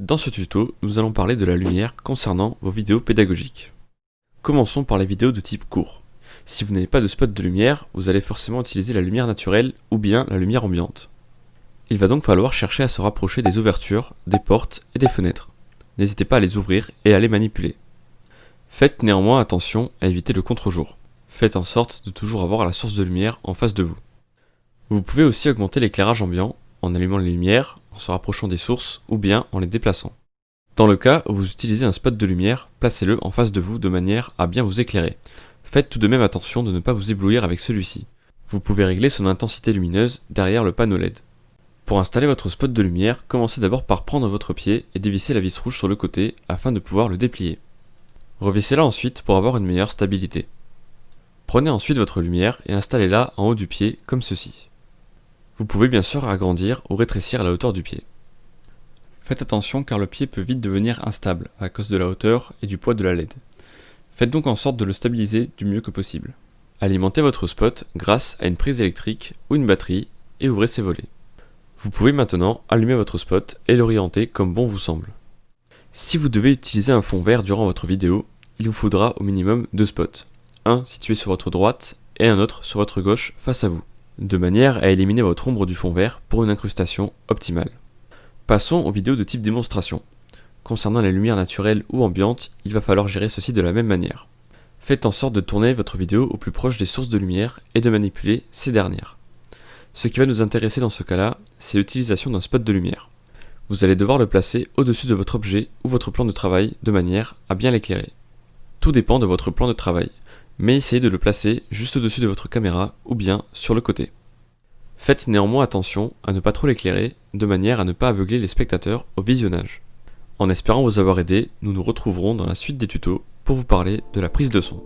Dans ce tuto, nous allons parler de la lumière concernant vos vidéos pédagogiques. Commençons par les vidéos de type court. Si vous n'avez pas de spot de lumière, vous allez forcément utiliser la lumière naturelle ou bien la lumière ambiante. Il va donc falloir chercher à se rapprocher des ouvertures, des portes et des fenêtres. N'hésitez pas à les ouvrir et à les manipuler. Faites néanmoins attention à éviter le contre-jour. Faites en sorte de toujours avoir la source de lumière en face de vous. Vous pouvez aussi augmenter l'éclairage ambiant en allumant les lumières, en se rapprochant des sources ou bien en les déplaçant. Dans le cas où vous utilisez un spot de lumière, placez-le en face de vous de manière à bien vous éclairer. Faites tout de même attention de ne pas vous éblouir avec celui-ci. Vous pouvez régler son intensité lumineuse derrière le panneau LED. Pour installer votre spot de lumière, commencez d'abord par prendre votre pied et dévisser la vis rouge sur le côté afin de pouvoir le déplier. Revissez-la ensuite pour avoir une meilleure stabilité. Prenez ensuite votre lumière et installez-la en haut du pied comme ceci. Vous pouvez bien sûr agrandir ou rétrécir la hauteur du pied. Faites attention car le pied peut vite devenir instable à cause de la hauteur et du poids de la LED. Faites donc en sorte de le stabiliser du mieux que possible. Alimentez votre spot grâce à une prise électrique ou une batterie et ouvrez ses volets. Vous pouvez maintenant allumer votre spot et l'orienter comme bon vous semble. Si vous devez utiliser un fond vert durant votre vidéo, il vous faudra au minimum deux spots, un situé sur votre droite et un autre sur votre gauche face à vous de manière à éliminer votre ombre du fond vert pour une incrustation optimale. Passons aux vidéos de type démonstration. Concernant les lumières naturelles ou ambiantes, il va falloir gérer ceci de la même manière. Faites en sorte de tourner votre vidéo au plus proche des sources de lumière et de manipuler ces dernières. Ce qui va nous intéresser dans ce cas-là, c'est l'utilisation d'un spot de lumière. Vous allez devoir le placer au-dessus de votre objet ou votre plan de travail de manière à bien l'éclairer. Tout dépend de votre plan de travail mais essayez de le placer juste au-dessus de votre caméra ou bien sur le côté. Faites néanmoins attention à ne pas trop l'éclairer, de manière à ne pas aveugler les spectateurs au visionnage. En espérant vous avoir aidé, nous nous retrouverons dans la suite des tutos pour vous parler de la prise de son.